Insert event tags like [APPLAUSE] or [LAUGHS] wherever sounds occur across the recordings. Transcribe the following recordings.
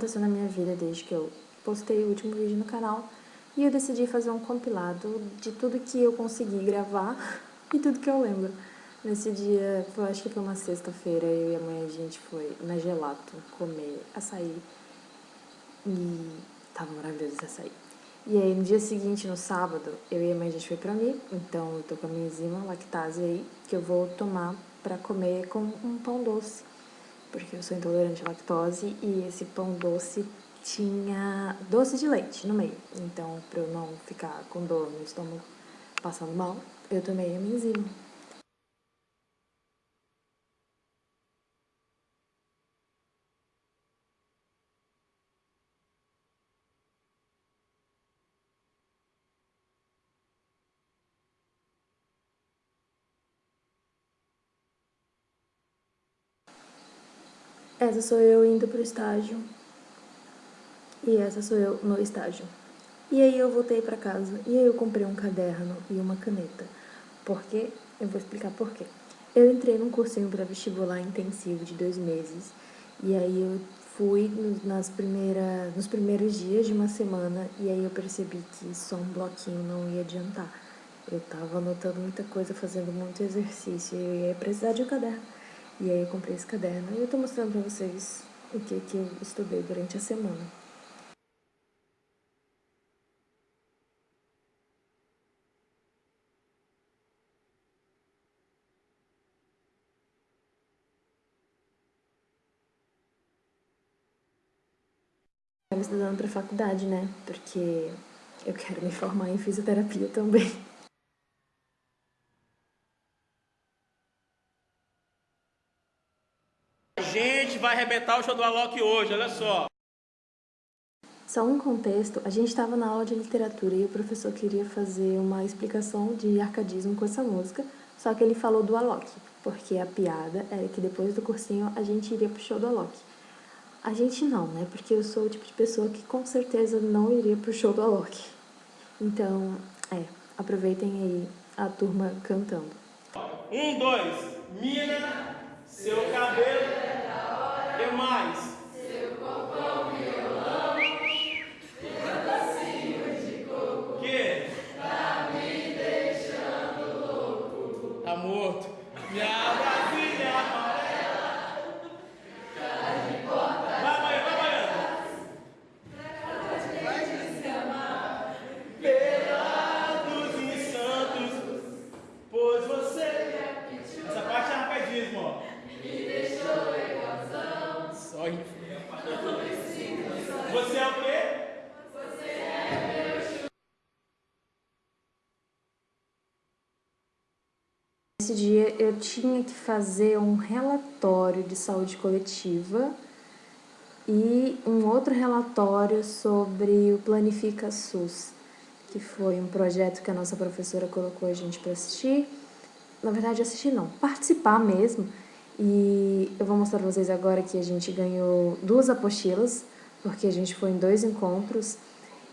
aconteceu na minha vida desde que eu postei o último vídeo no canal e eu decidi fazer um compilado de tudo que eu consegui gravar [LAUGHS] e tudo que eu lembro. Nesse dia, eu acho que foi uma sexta-feira, eu e a mãe a gente foi na Gelato comer açaí e tava maravilhoso esse açaí. E aí no dia seguinte, no sábado, eu e a mãe a gente foi pra mim, então eu tô com a minha enzima lactase aí, que eu vou tomar pra comer com um pão doce porque eu sou intolerante à lactose e esse pão doce tinha doce de leite no meio. Então, para eu não ficar com dor no estômago passando mal, eu tomei a minha Essa sou eu indo pro estágio. E essa sou eu no estágio. E aí eu voltei pra casa. E aí eu comprei um caderno e uma caneta. Por quê? Eu vou explicar por quê. Eu entrei num cursinho para vestibular intensivo de dois meses. E aí eu fui nas primeira, nos primeiros dias de uma semana. E aí eu percebi que só um bloquinho não ia adiantar. Eu tava anotando muita coisa, fazendo muito exercício. E eu ia precisar de um caderno. E aí eu comprei esse caderno e eu tô mostrando pra vocês o que, que eu estudei durante a semana. Eu estudando para faculdade, né? Porque eu quero me formar em fisioterapia também. gente vai arrebentar o show do Alok hoje, olha só. Só um contexto, a gente estava na aula de literatura e o professor queria fazer uma explicação de arcadismo com essa música, só que ele falou do Alok, porque a piada era que depois do cursinho a gente iria pro show do Alok. A gente não, né? Porque eu sou o tipo de pessoa que com certeza não iria pro show do Alok. Então, é, aproveitem aí a turma cantando. Um, dois, mina, seu cabelo que Nesse dia eu tinha que fazer um relatório de saúde coletiva e um outro relatório sobre o Planifica SUS, que foi um projeto que a nossa professora colocou a gente para assistir. Na verdade, assistir não, participar mesmo e eu vou mostrar pra vocês agora que a gente ganhou duas apostilas, porque a gente foi em dois encontros.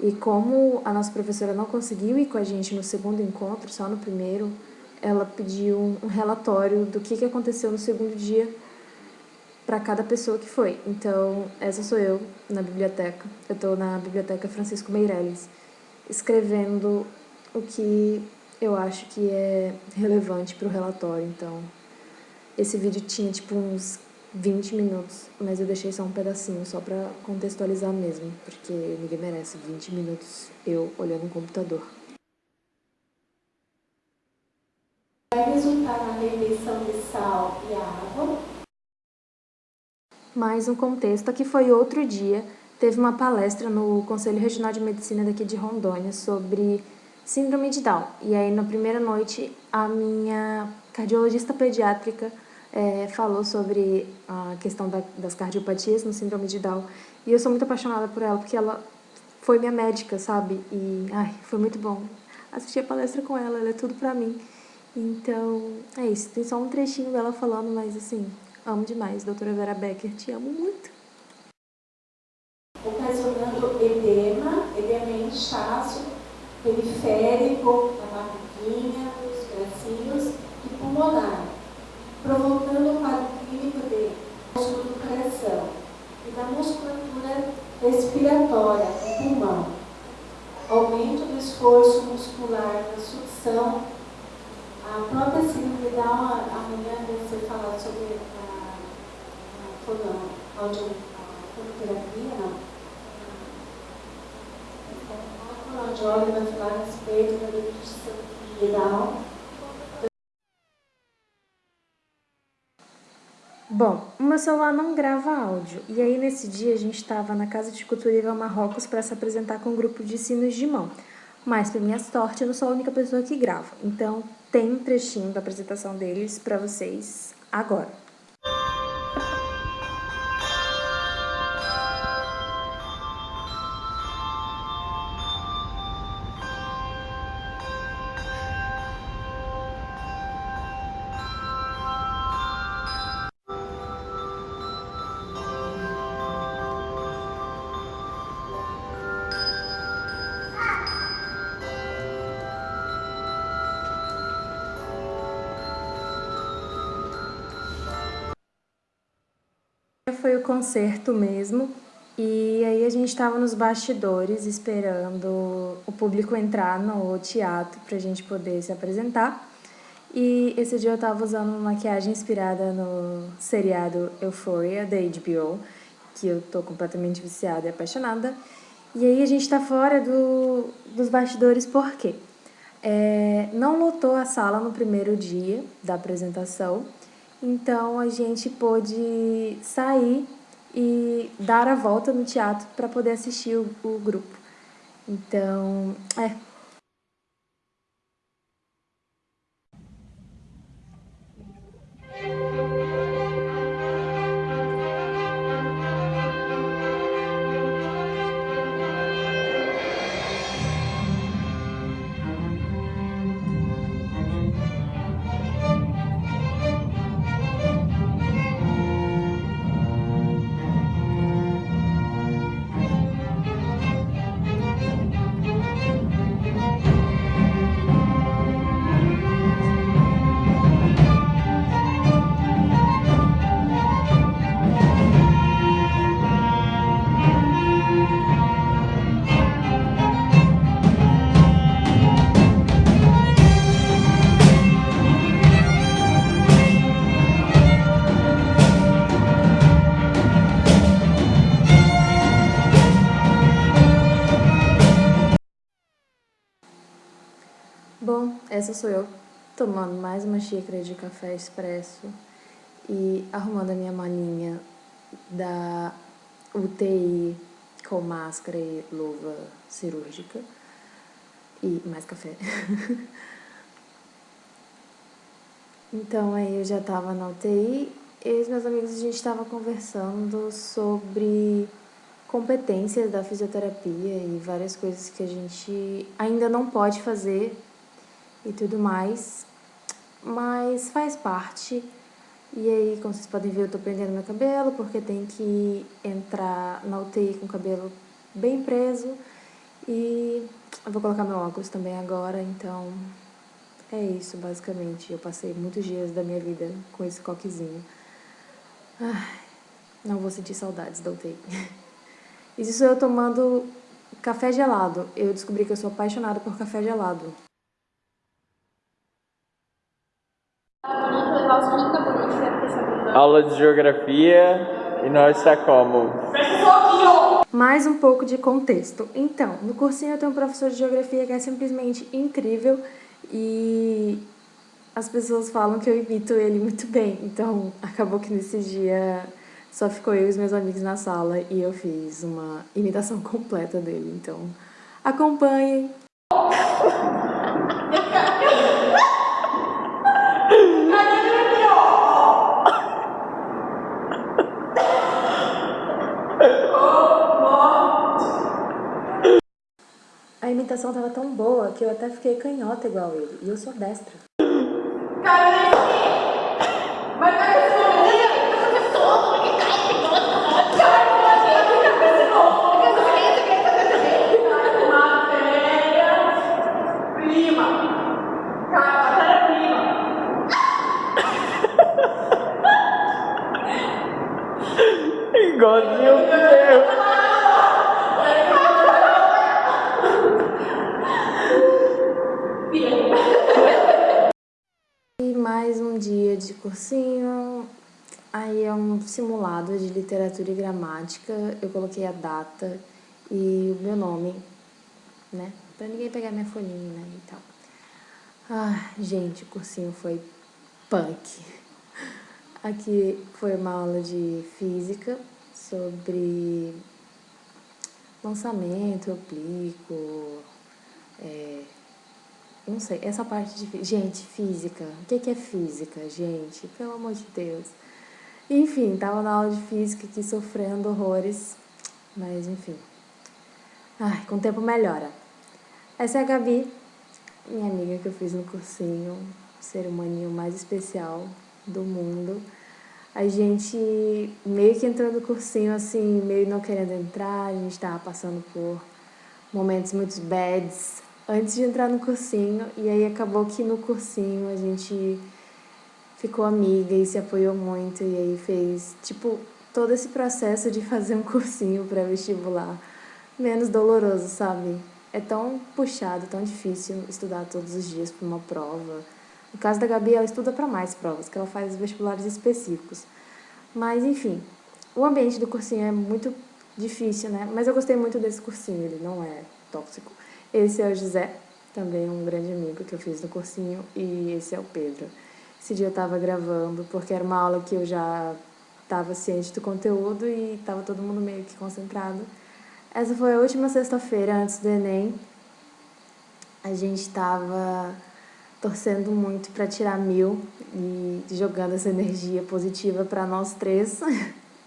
E como a nossa professora não conseguiu ir com a gente no segundo encontro, só no primeiro, ela pediu um relatório do que, que aconteceu no segundo dia para cada pessoa que foi. Então, essa sou eu na biblioteca. Eu estou na Biblioteca Francisco Meirelles, escrevendo o que eu acho que é relevante para o relatório. Então, esse vídeo tinha tipo uns 20 minutos, mas eu deixei só um pedacinho, só pra contextualizar mesmo, porque ninguém merece 20 minutos eu olhando um computador. Vai resultar na retenção de sal e água. Mais um contexto, aqui foi outro dia, teve uma palestra no Conselho Regional de Medicina daqui de Rondônia sobre síndrome de Down. E aí, na primeira noite, a minha cardiologista pediátrica é, falou sobre a questão da, das cardiopatias no síndrome de Down. E eu sou muito apaixonada por ela, porque ela foi minha médica, sabe? E, ai, foi muito bom assistir a palestra com ela, ela é tudo pra mim. Então, é isso. Tem só um trechinho dela falando, mas assim, amo demais. Doutora Vera Becker, te amo muito. Ocasionando edema, edema em inchaço, periférico, na barriguinha, nos bracinhos e pulmonar provocando o quadro clínico de músculo do coração e da musculatura respiratória no pulmão, aumento do esforço muscular na sucção, a própria síndrome da amanhã você falar sobre a, a, a, fonoterapia, não? A fonoaudióloga vai falar a respeito da deficiência viral. Bom, o meu celular não grava áudio, e aí nesse dia a gente estava na Casa de Cultura Ivan Marrocos para se apresentar com um grupo de sinos de mão. Mas, para minha sorte, eu não sou a única pessoa que grava, então tem um trechinho da apresentação deles para vocês agora. Foi o concerto mesmo, e aí a gente estava nos bastidores esperando o público entrar no teatro para a gente poder se apresentar. E esse dia eu estava usando uma maquiagem inspirada no seriado Euphoria, da HBO, que eu tô completamente viciada e apaixonada. E aí a gente está fora do, dos bastidores por quê? É, não lotou a sala no primeiro dia da apresentação, então a gente pôde sair e dar a volta no teatro para poder assistir o, o grupo. Então, é, essa sou eu tomando mais uma xícara de café expresso e arrumando a minha malinha da UTI com máscara e luva cirúrgica e mais café. [LAUGHS] então aí eu já tava na UTI e os meus amigos a gente estava conversando sobre competências da fisioterapia e várias coisas que a gente ainda não pode fazer e tudo mais, mas faz parte. E aí, como vocês podem ver, eu tô prendendo meu cabelo porque tem que entrar na UTI com o cabelo bem preso. E eu vou colocar meu óculos também agora, então é isso, basicamente. Eu passei muitos dias da minha vida com esse coquezinho. Ai, não vou sentir saudades da UTI. [LAUGHS] Isso eu tomando café gelado. Eu descobri que eu sou apaixonada por café gelado. Aula de geografia e nós está como? Mais um pouco de contexto. Então, no cursinho eu tenho um professor de geografia que é simplesmente incrível e as pessoas falam que eu imito ele muito bem. Então, acabou que nesse dia só ficou eu e os meus amigos na sala e eu fiz uma imitação [LAUGHS] completa dele. Então, acompanhem. [LAUGHS] A imitação tava tão boa que eu até fiquei canhota igual ele. E eu sou destra. Igualzinho cursinho, aí é um simulado de literatura e gramática. Eu coloquei a data e o meu nome, né? Pra ninguém pegar minha folhinha né, e tal. Ah, gente, o cursinho foi punk. Aqui foi uma aula de física sobre lançamento, aplico, é, não sei, essa parte de... Gente, física. O que é física, gente? Pelo amor de Deus. Enfim, tava na aula de física aqui sofrendo horrores. Mas, enfim. Ai, com o tempo melhora. Essa é a Gabi, minha amiga que eu fiz no cursinho. Ser humaninho mais especial do mundo. A gente meio que entrou no cursinho, assim, meio não querendo entrar. A gente tava passando por momentos muito bads antes de entrar no cursinho, e aí acabou que no cursinho a gente ficou amiga e se apoiou muito, e aí fez, tipo, todo esse processo de fazer um cursinho pré-vestibular menos doloroso, sabe? É tão puxado, tão difícil estudar todos os dias para uma prova. No caso da Gabi, ela estuda para mais provas, que ela faz vestibulares específicos. Mas, enfim, o ambiente do cursinho é muito difícil, né? Mas eu gostei muito desse cursinho, ele não é tóxico. Esse é o José, também um grande amigo que eu fiz no cursinho, e esse é o Pedro. Esse dia eu estava gravando porque era uma aula que eu já estava ciente do conteúdo e estava todo mundo meio que concentrado. Essa foi a última sexta-feira antes do Enem. A gente estava torcendo muito para tirar mil e jogando essa energia positiva para nós três.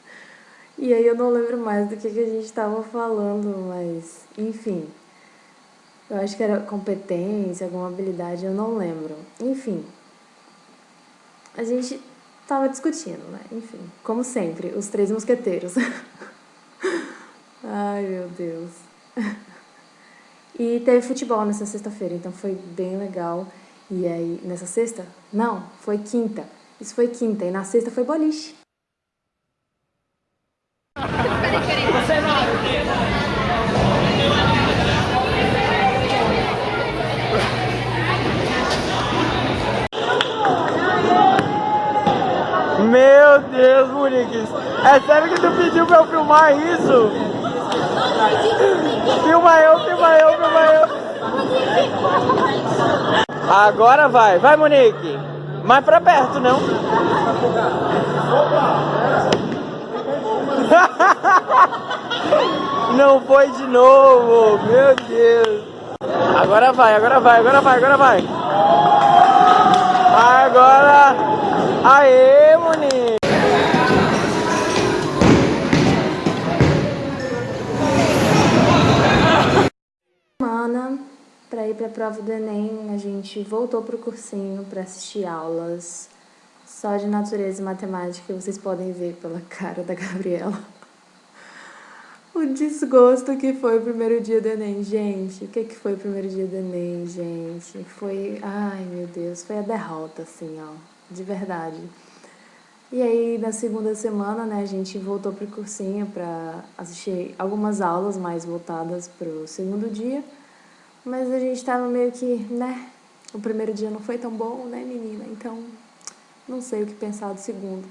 [LAUGHS] e aí eu não lembro mais do que, que a gente estava falando, mas enfim. Eu acho que era competência, alguma habilidade, eu não lembro. Enfim, a gente tava discutindo, né? Enfim, como sempre, os três mosqueteiros. [LAUGHS] Ai, meu Deus. E teve futebol nessa sexta-feira, então foi bem legal. E aí, nessa sexta? Não, foi quinta. Isso foi quinta, e na sexta foi boliche. Meu Deus, Muriques. É sério que tu pediu pra eu filmar isso? Filma eu, filma eu, filma eu. Agora vai, vai Monique. Mais pra perto, não? [LAUGHS] Não foi de novo, meu Deus. Agora vai, agora vai, agora vai, agora vai. Agora. Aê, para ir para a prova do Enem, a gente voltou pro cursinho para assistir aulas só de natureza e matemática, vocês podem ver pela [LAUGHS] cara da Gabriela. O desgosto que foi o primeiro dia do Enem, gente. O que, que foi o primeiro dia do Enem, gente? Foi. Ai, meu Deus, foi a derrota, assim, ó. De verdade. E aí, na segunda semana, né, a gente voltou pro cursinho para assistir algumas aulas mais voltadas pro segundo dia. Mas a gente tava meio que, né, o primeiro dia não foi tão bom, né, menina? Então, não sei o que pensar do segundo.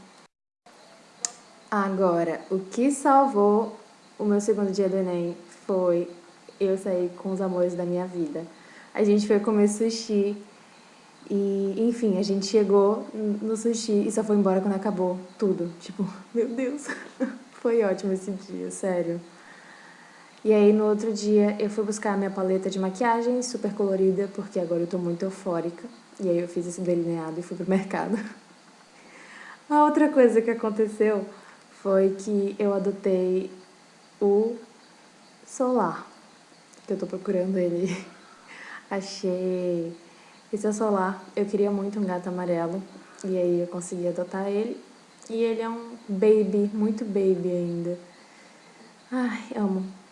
Agora, o que salvou o meu segundo dia do Enem foi eu sair com os amores da minha vida. A gente foi comer sushi e, enfim, a gente chegou no sushi e só foi embora quando acabou tudo. Tipo, [LAUGHS] meu Deus, [LAUGHS] foi ótimo esse dia, sério. E aí, no outro dia, eu fui buscar a minha paleta de maquiagem super colorida, porque agora eu tô muito eufórica. E aí eu fiz esse delineado e fui pro [LAUGHS] mercado. A outra coisa que aconteceu foi que eu adotei o Solar, que eu tô procurando ele. [LAUGHS] Achei esse é o Solar. Eu queria muito um gato amarelo e aí eu consegui adotar ele. E ele é um baby, muito baby ainda. Ai, amo.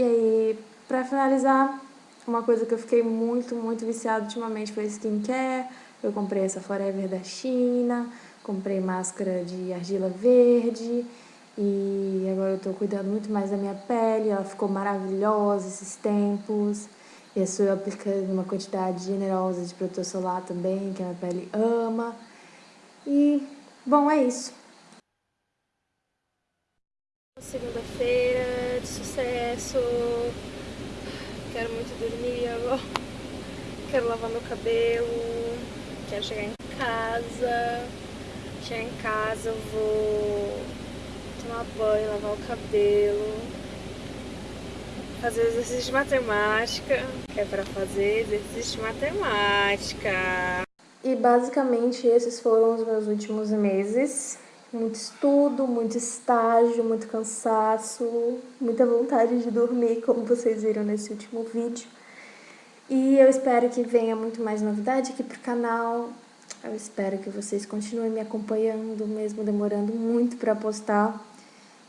E aí, pra finalizar, uma coisa que eu fiquei muito, muito viciada ultimamente foi skincare. Eu comprei essa Forever da China, comprei máscara de argila verde e agora eu tô cuidando muito mais da minha pele, ela ficou maravilhosa esses tempos. E estou aplicando uma quantidade generosa de protetor solar também, que a minha pele ama. E, bom, é isso. Segunda-feira de sucesso. Quero muito dormir agora. Quero lavar meu cabelo. Quero chegar em casa. Chegar em casa, eu vou tomar banho, lavar o cabelo. Fazer exercício de matemática. É para fazer exercício de matemática. E basicamente esses foram os meus últimos meses. Muito estudo, muito estágio, muito cansaço, muita vontade de dormir, como vocês viram nesse último vídeo. E eu espero que venha muito mais novidade aqui pro canal. Eu espero que vocês continuem me acompanhando, mesmo demorando muito pra postar.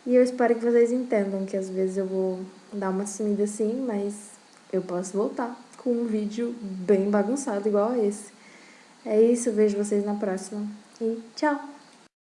E eu espero que vocês entendam que às vezes eu vou dar uma sumida assim, mas eu posso voltar com um vídeo bem bagunçado igual a esse. É isso, vejo vocês na próxima. E tchau!